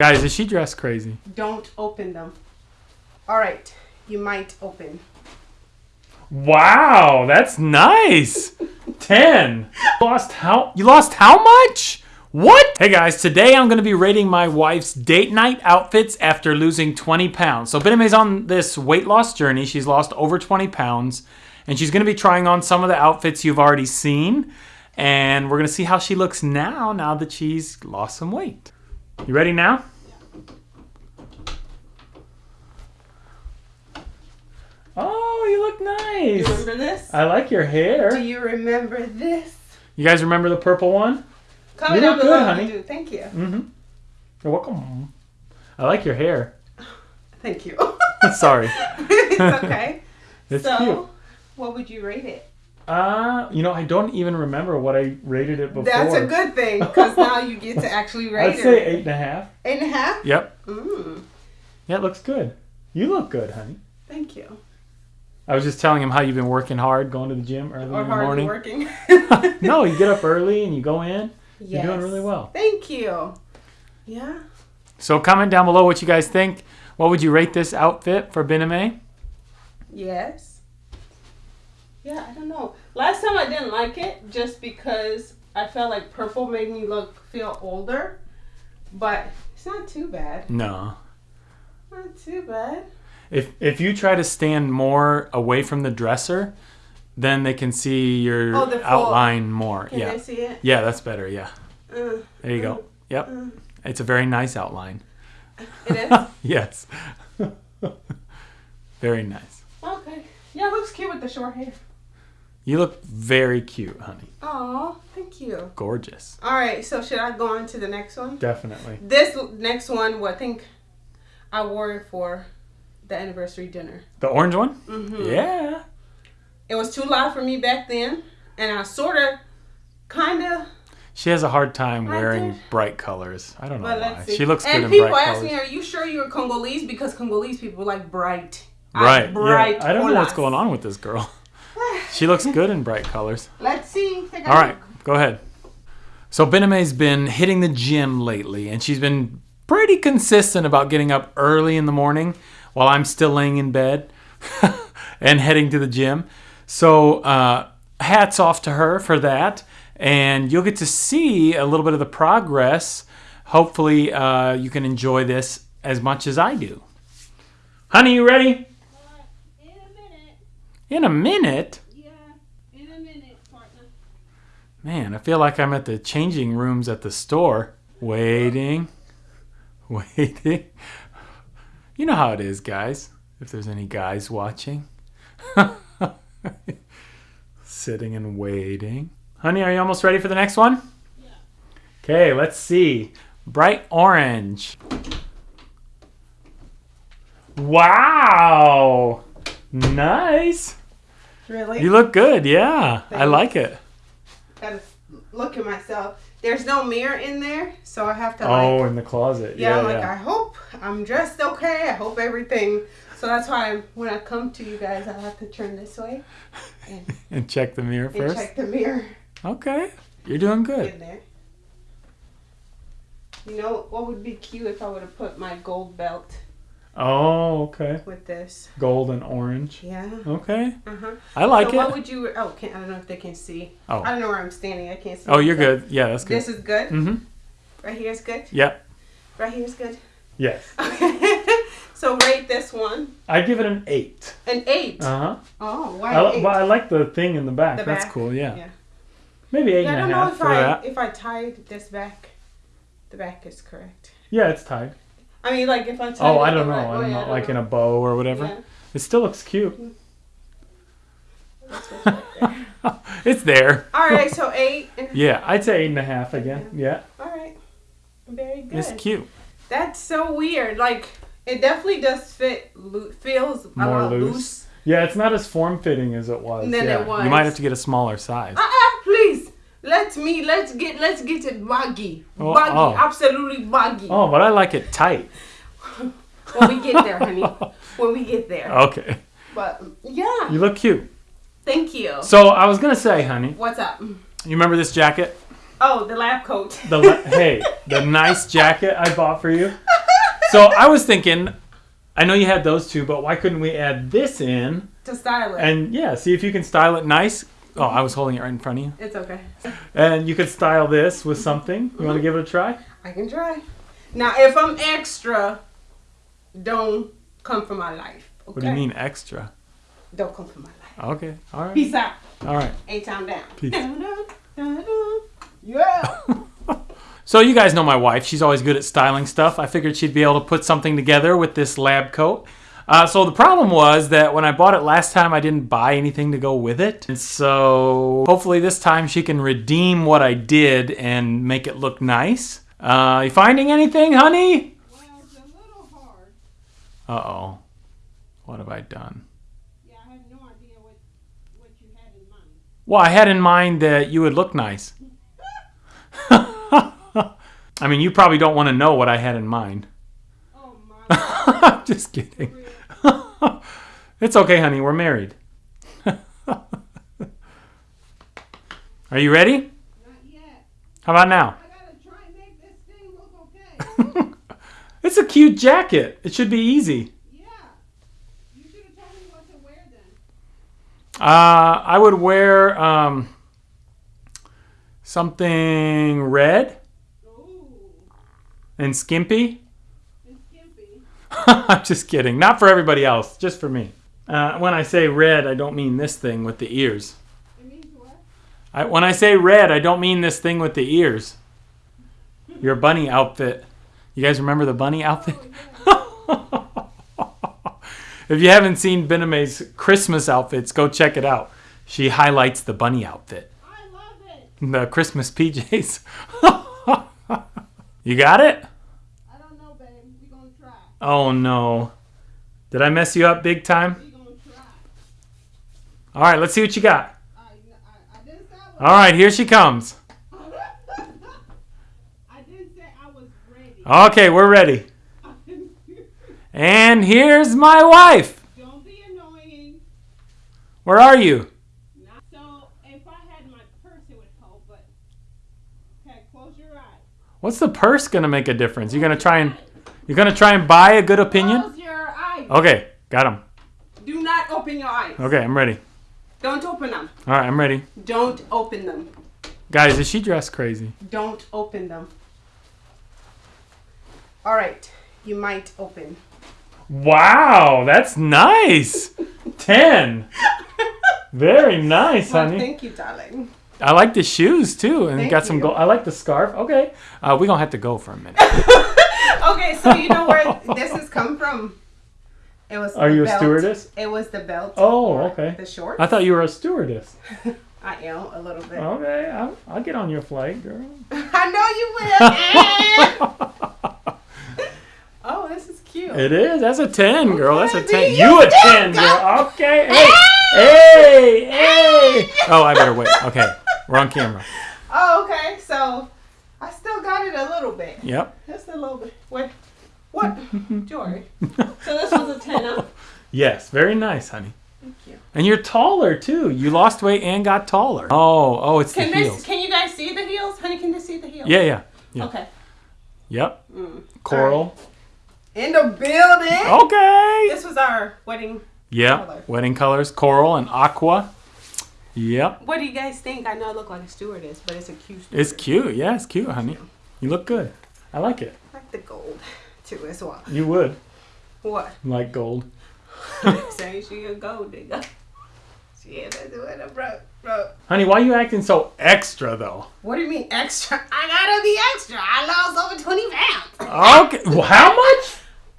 Guys, is she dressed crazy? Don't open them. All right, you might open. Wow, that's nice. 10. You lost how you lost how much? What? Hey guys, today I'm going to be rating my wife's date night outfits after losing 20 pounds. So Bename's on this weight loss journey. She's lost over 20 pounds and she's going to be trying on some of the outfits you've already seen and we're going to see how she looks now now that she's lost some weight. You ready now? Oh, you look nice. You remember this? I like your hair. Do you remember this? You guys remember the purple one? Comment You down look good, below if honey. you do. Thank you. Mm-hmm. You're welcome. I like your hair. Thank you. Sorry. it's okay. It's so, cute. what would you rate it? Uh, you know, I don't even remember what I rated it before. That's a good thing because now you get to actually rate I'd it. say eight and a half. Eight and a half? Yep. Mm, Yeah, it looks good. You look good, honey. thank you. I was just telling him how you've been working hard, going to the gym early Or in the hardly morning. working. no, you get up early and you go in. You're doing really well. Thank you. Yeah. So comment down below what you guys think. What would you rate this outfit for Bename? Yes. Yeah, I don't know. Last time I didn't like it just because I felt like purple made me look feel older, but it's not too bad. No. Not too bad. If if you try to stand more away from the dresser, then they can see your Oh, full- outline more. Can yeah. they see it? Yeah, that's better. Yeah. Uh, There you go. Yep. uh, It's a very nice outline. it is. yes. very nice. okay. Yeah, it looks cute with the short hair. You look very cute, honey. Oh, thank you. Gorgeous. All right, so should I go on to the next one? Definitely. This next one, well, I think I wore it for the anniversary dinner. The orange one? hmm Yeah. It was too loud for me back then, and I sort of, kind of, She has a hard time wearing bright colors. I don't know but why. She looks good and in people bright ask colors. me, "Are you sure you're Congolese?" Because Congolese people like bright. I right. like bright. yeah. I don't know what's going on with this girl. She looks good in bright colors. Let's see. All right, look. go ahead. So Bename's been hitting the gym lately, and she's been pretty consistent about getting up early in the morning while I'm still laying in bed and heading to the gym. So uh, hats off to her for that, and you'll get to see a little bit of the progress. Hopefully, uh, you can enjoy this as much as I do. Honey, you ready? In a minute. In a minute. Yeah, in a minute, partner. Man, I feel like I'm at the changing rooms at the store. Waiting. Waiting. You know how it is, guys. If there's any guys watching. Sitting and waiting. Honey, are you almost ready for the next one? Yeah. Okay, let's see. Bright orange. Wow. Nice. Really? You look good. Yeah. I like it. Gotta look at myself. There's no mirror in there, so I have to oh, Like, Oh, in the closet. Yeah, Yeah, I'm like. I hope I'm dressed okay. I hope everything. So that's why I'm, when I come to you guys, I have to turn this way and, and check the mirror first. check the mirror Okay, you're doing good. in there. You know what would be cute if I would have put my gold belt Oh, okay. with this? Gold and orange. Yeah. Okay, Uh huh. I like so what would you? Oh, can, I don't know if they can see. Oh. I don't know where I'm standing. I can't see. Oh, you're good. Yeah, that's good. This is good. Mm-hmm. Right here is good. Yep. Right here is good. Yes. Okay. so rate this one I give it an eight. an eight. Uh huh. oh, why I, eight? well, I like the thing in the back. The that's back. cool. Yeah. Yeah. Maybe eight Yeah, I don't know if I that. if I tied this back, the back is correct. Yeah, it's tied. I mean, like if I tied. Oh, I don't know. right I'm not like in a bow or whatever. Yeah, It still looks cute. right it's there. All right, so eight. Yeah, I'd say eight and a half again. Yeah, All right. Very good. it's cute. That's so weird. Like it definitely does fit. Lo- feels a More lot loose. loose. Yeah, it's not as form fitting as it was. Than it yeah. was. You might have to get a smaller size. Ah, ah, please. Let me. Let's get. Let's get it baggy. Oh, oh. baggy. oh. Absolutely baggy. Oh, but I like it tight. When we get there, honey. When we get there. Okay. But yeah. You look cute. Thank you. So I was gonna say, honey, What's up? you remember this jacket? Oh, the lab coat. The le- hey, the nice jacket I bought for you. So I was thinking, I know you had those two, but why couldn't we add this in to style it. and yeah, see if you can style it nice? Oh, I was holding it right in front of you. it's okay. And you could style this with something. You want to mm-hmm. give it a try? I can try. Now, if I'm extra, don't come for my life. Okay? What do you mean extra? Don't come for my life. Okay, all right, Peace out. all right. A town down. Peace. Yeah. So you guys know my wife. She's always good at styling stuff. I figured she'd be able to put something together with this lab coat. Uh, so the problem was that when I bought it last time, I didn't buy anything to go with it. And so hopefully this time she can redeem what I did and make it look nice. Uh, you finding anything, honey? well, it's a little hard. Uh-oh. What have I done? Yeah, I have no idea what what you had in mind. Well, I had in mind that you would look nice. I mean, you probably don't want to know what I had in mind. Just kidding. it's okay, honey. We're married. Are you ready? Not yet. How about now? I gotta try and make this thing look okay. It's a cute jacket. It should be easy. yeah. You should have told me what to wear then. Uh, I would wear um, something red Ooh. and skimpy. I'm just kidding. Not for everybody else, just for me. Uh, when I say red, I don't mean this thing with the ears. It means what? I, when I say red, I don't mean this thing with the ears. Your bunny outfit. You guys remember the bunny outfit? if you haven't seen Bename's Christmas outfits, go check it out. She highlights the bunny outfit, I love it. the Christmas PJs. you got it? I don't know, babe. We gonna try. Oh no. Did I mess you up big time? We gonna try. All right, let's see what you got. All right, here she comes. I didn't say I was ready. Okay, we're ready. And here's my wife. Don't be annoying. Where are you? Not so. If I had my purse, it would help. But okay, close your eyes. What's the purse gonna make a difference? You're gonna try and you're gonna try and buy a good opinion? Close your eyes. Okay, got him. Do not open your eyes. Okay, I'm ready. Don't open them. All right, I'm ready. Don't open them. Guys, is she dressed crazy? Don't open them. All right. You might open. Wow, that's nice. Ten. Very nice, Well, honey. thank you, darling. I like the shoes too, and Thank got some gold. I like the scarf. Okay, uh, we gonna have to go for a minute. okay, so you know where this has come from? It was. Are you a stewardess? It was the belt. Oh, okay. The shorts. I thought you were a stewardess. I am a little bit. Okay, I'll, I'll get on your flight, girl. I know you will. oh, this is cute. It is. That's a 10, girl. That's a 10. be You a 10, girl. Okay. Hey. Hey. Hey. Oh, I better wait. Okay. We're on camera. Oh, okay. So I still got it a little bit. Yep. Just a little bit. What? What? Jory. So this was a ten, huh? Yes. Very nice, honey. Thank you. And you're taller, too. You lost weight and got taller. Oh, oh, it's Can the this? heels. Can you guys see the heels, honey? Can you see the heels? Yeah, yeah. yeah. Okay. Yep. Mm. Coral. In the building. Okay. This was our wedding. Yeah. Color. Wedding colors, coral and aqua. Yep. What do you guys think? I know I look like a stewardess, but it's a cute. It's cute. Yeah, it's cute, honey. You look good. I like it. I like the gold too as well. You would What? like gold. Say she a gold digger. She is a doing bro, bro. Honey, why are you acting so extra, though? What do you mean extra? I gotta be extra. I lost over twenty pounds. Okay. Well, how much?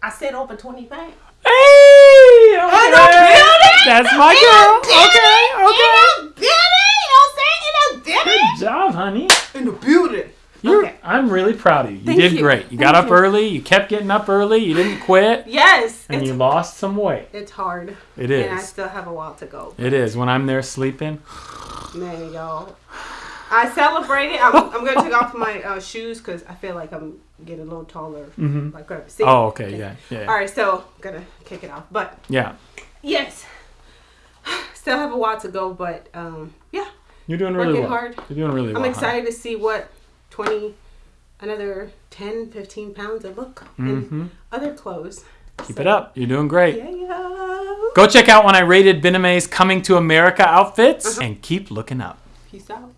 I said over twenty pounds. Hey! In Okay. the building? That's my In girl. the building? Okay, okay. In the building. You know what I'm saying? In the building. Good job, honey. In the building. You're, Okay. I'm really proud of you. You Thank did you. great. You got up you. early. You kept getting up early. You didn't quit. Yes. And you lost some weight. it's hard. It is. And I still have a while to go. It is. When I'm there sleeping. Man, y'all. I celebrated. I'm, I'm gonna take off my uh, shoes because I feel like I'm getting a little taller. Mm-hmm. Like, uh, see? Oh, okay. Yeah. Yeah. All right, so gonna kick it off, but Yeah. yes, still have a while to go. But um, yeah, You're doing really Working well. hard. You're doing really I'm well. hon. excited to see what 20, another 10, 15 pounds of look in Mhm. other clothes. Keep it up. You're doing great. Yeah, yeah. Go check out when I rated Bename's Coming to America outfits Uh-huh. and keep looking up. Peace out.